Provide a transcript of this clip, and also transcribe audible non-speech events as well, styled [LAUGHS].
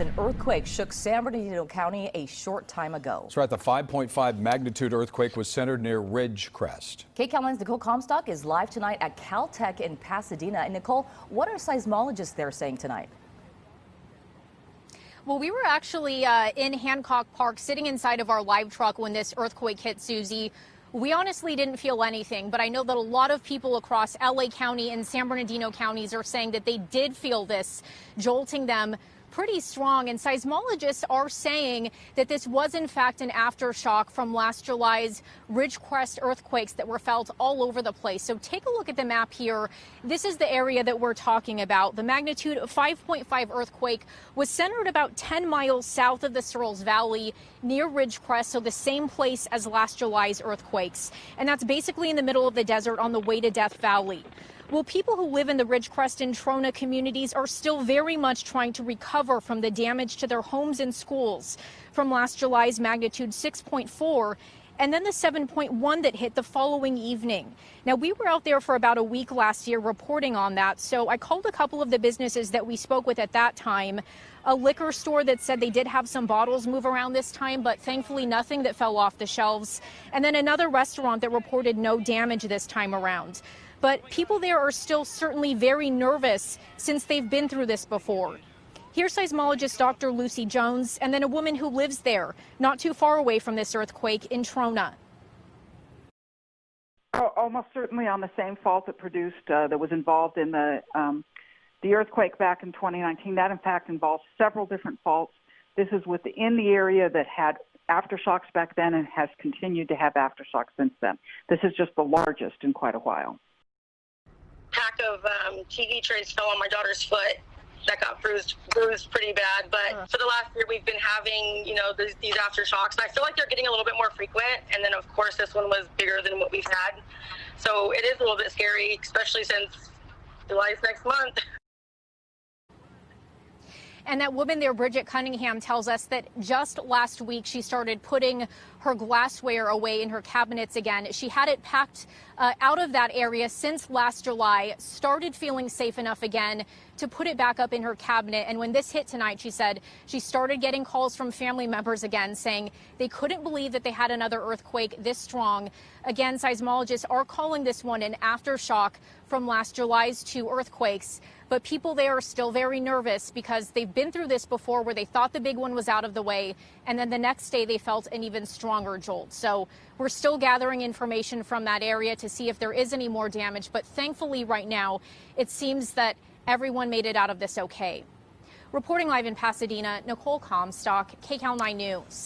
as an earthquake shook San Bernardino County a short time ago. That's right. The 5.5 magnitude earthquake was centered near Ridgecrest. KCAL 9's Nicole Comstock is live tonight at Caltech in Pasadena. And Nicole, what are seismologists there saying tonight? Well, we were actually uh, in Hancock Park sitting inside of our live truck when this earthquake hit Susie. We honestly didn't feel anything, but I know that a lot of people across LA County and San Bernardino counties are saying that they did feel this jolting them pretty strong. And seismologists are saying that this was, in fact, an aftershock from last July's Ridgecrest earthquakes that were felt all over the place. So take a look at the map here. This is the area that we're talking about. The magnitude of 5.5 earthquake was centered about 10 miles south of the Searles Valley near Ridgecrest, so the same place as last July's earthquakes. And that's basically in the middle of the desert on the way to Death Valley. Well, people who live in the Ridgecrest and Trona communities are still very much trying to recover from the damage to their homes and schools from last July's magnitude 6.4 and then the 7.1 that hit the following evening. Now, we were out there for about a week last year reporting on that, so I called a couple of the businesses that we spoke with at that time. A liquor store that said they did have some bottles move around this time, but thankfully nothing that fell off the shelves. And then another restaurant that reported no damage this time around. But people there are still certainly very nervous since they've been through this before. Here's seismologist Dr. Lucy Jones, and then a woman who lives there, not too far away from this earthquake in Trona. Oh, almost certainly on the same fault that produced, uh, that was involved in the um, the earthquake back in 2019. That, in fact, involves several different faults. This is within the area that had aftershocks back then and has continued to have aftershocks since then. This is just the largest in quite a while of um, TV trays fell on my daughter's foot. That got bruised, bruised pretty bad. But uh. for the last year, we've been having, you know, these, these aftershocks, and I feel like they're getting a little bit more frequent. And then, of course, this one was bigger than what we've had, so it is a little bit scary, especially since July's next month. [LAUGHS] And that woman there, Bridget Cunningham, tells us that just last week she started putting her glassware away in her cabinets again. She had it packed uh, out of that area since last July, started feeling safe enough again to put it back up in her cabinet. And when this hit tonight, she said she started getting calls from family members again saying they couldn't believe that they had another earthquake this strong. Again, seismologists are calling this one an aftershock from last July's two earthquakes. But people there are still very nervous because they've been through this before where they thought the big one was out of the way. And then the next day they felt an even stronger jolt. So we're still gathering information from that area to see if there is any more damage. But thankfully, right now, it seems that everyone made it out of this okay. Reporting live in Pasadena, Nicole Comstock, KCAL 9 News.